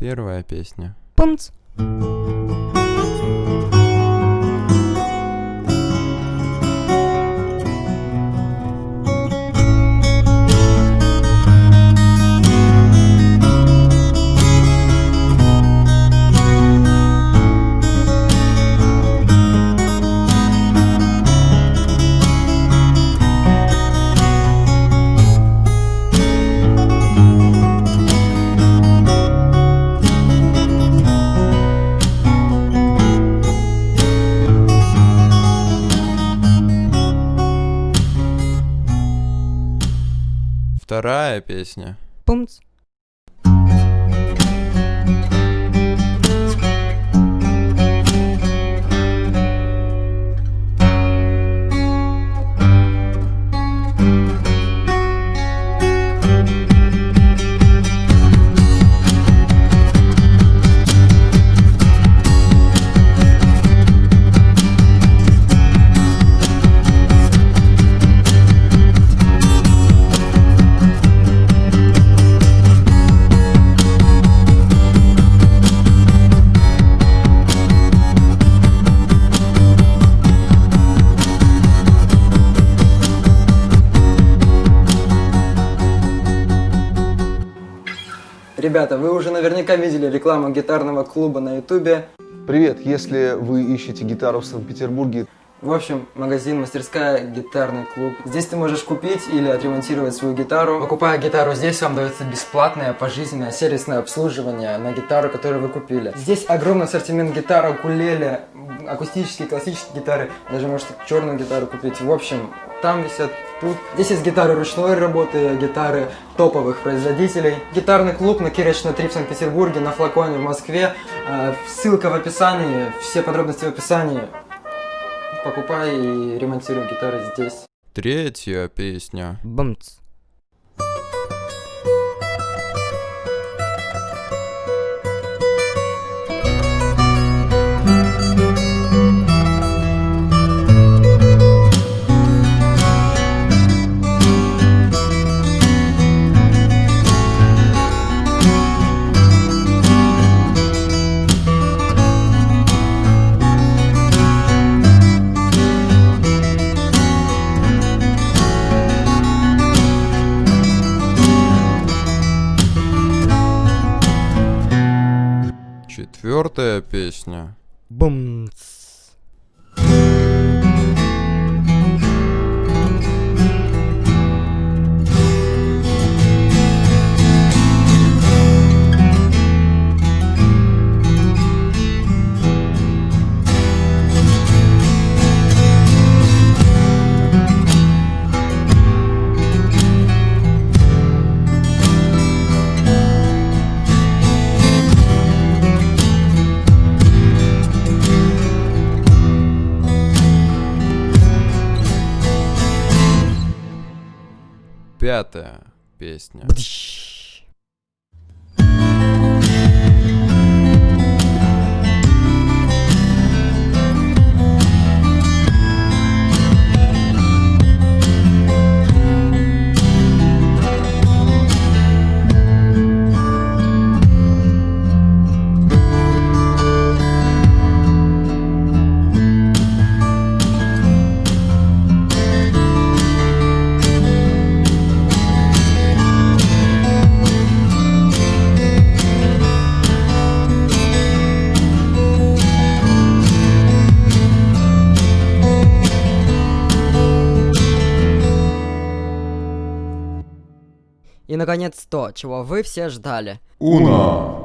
Первая песня. Пумц. Вторая песня. Пумц. Ребята, вы уже наверняка видели рекламу гитарного клуба на ютубе. Привет, если вы ищете гитару в Санкт-Петербурге, В общем, магазин, мастерская, гитарный клуб. Здесь ты можешь купить или отремонтировать свою гитару. Покупая гитару здесь, вам дается бесплатное пожизненное сервисное обслуживание на гитару, которую вы купили. Здесь огромный ассортимент гитар, укулеле, акустические, классические гитары. Даже можете черную гитару купить. В общем, там висят тут. Здесь есть гитары ручной работы, гитары топовых производителей. Гитарный клуб на Кирочной 3 в Санкт-Петербурге, на Флаконе в Москве. Э, Ссылка в описании, все подробности в описании. Покупай и ремонтируй гитары здесь. Третья песня. Бумц. Четвертая песня. Бумц. Пятая песня. Бдыщ. Наконец то, чего вы все ждали. Уна!